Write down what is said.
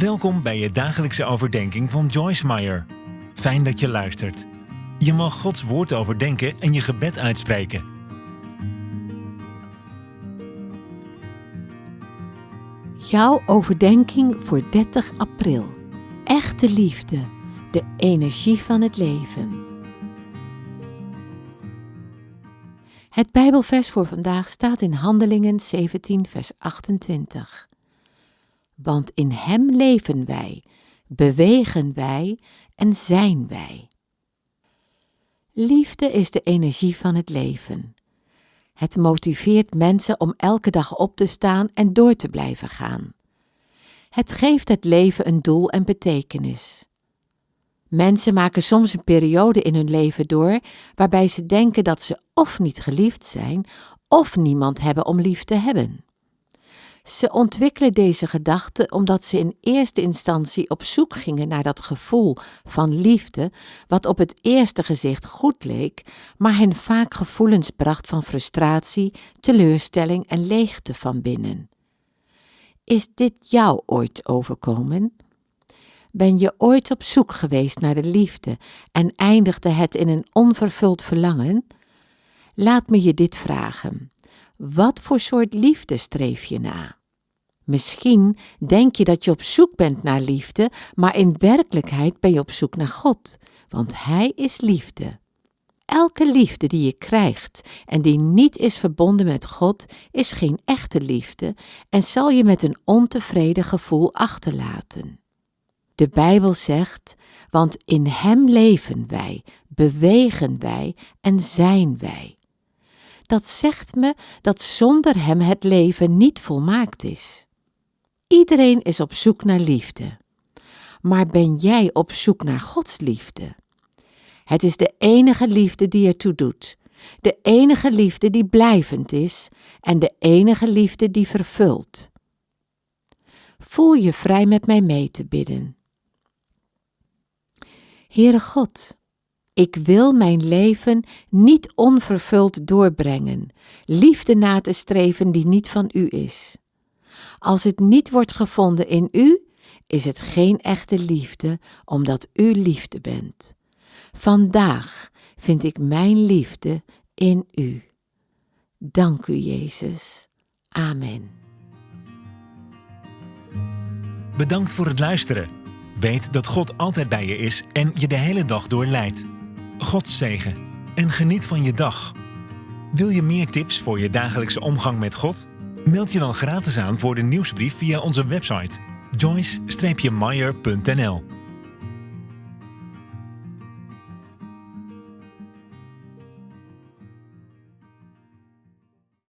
Welkom bij je dagelijkse overdenking van Joyce Meyer. Fijn dat je luistert. Je mag Gods woord overdenken en je gebed uitspreken. Jouw overdenking voor 30 april. Echte liefde, de energie van het leven. Het Bijbelvers voor vandaag staat in Handelingen 17, vers 28. Want in Hem leven wij, bewegen wij en zijn wij. Liefde is de energie van het leven. Het motiveert mensen om elke dag op te staan en door te blijven gaan. Het geeft het leven een doel en betekenis. Mensen maken soms een periode in hun leven door waarbij ze denken dat ze of niet geliefd zijn of niemand hebben om lief te hebben. Ze ontwikkelen deze gedachte omdat ze in eerste instantie op zoek gingen naar dat gevoel van liefde, wat op het eerste gezicht goed leek, maar hen vaak gevoelens bracht van frustratie, teleurstelling en leegte van binnen. Is dit jou ooit overkomen? Ben je ooit op zoek geweest naar de liefde en eindigde het in een onvervuld verlangen? Laat me je dit vragen. Wat voor soort liefde streef je na? Misschien denk je dat je op zoek bent naar liefde, maar in werkelijkheid ben je op zoek naar God, want Hij is liefde. Elke liefde die je krijgt en die niet is verbonden met God, is geen echte liefde en zal je met een ontevreden gevoel achterlaten. De Bijbel zegt: Want in Hem leven wij, bewegen wij en zijn wij. Dat zegt me dat zonder Hem het leven niet volmaakt is. Iedereen is op zoek naar liefde. Maar ben jij op zoek naar Gods liefde? Het is de enige liefde die ertoe doet, de enige liefde die blijvend is en de enige liefde die vervult. Voel je vrij met mij mee te bidden. Heere God, ik wil mijn leven niet onvervuld doorbrengen, liefde na te streven die niet van U is. Als het niet wordt gevonden in U, is het geen echte liefde, omdat U liefde bent. Vandaag vind ik mijn liefde in U. Dank u, Jezus. Amen. Bedankt voor het luisteren. Weet dat God altijd bij je is en je de hele dag door leidt. God zegen en geniet van je dag. Wil je meer tips voor je dagelijkse omgang met God? Meld je dan gratis aan voor de nieuwsbrief via onze website joyce-meyer.nl